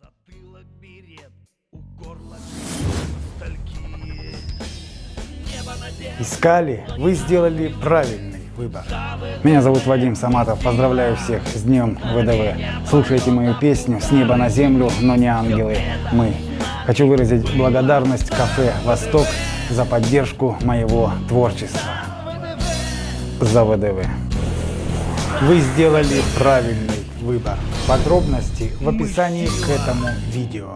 затылок берет, у горла над Искали, вы сделали правильный выбор. Меня зовут Вадим Саматов. Поздравляю всех с Днем ВДВ. Слушайте мою песню «С неба на землю, но не ангелы, мы». Хочу выразить благодарность кафе «Восток» за поддержку моего творчества. За ВДВ. Вы сделали правильный выбор. Подробности в описании к этому видео.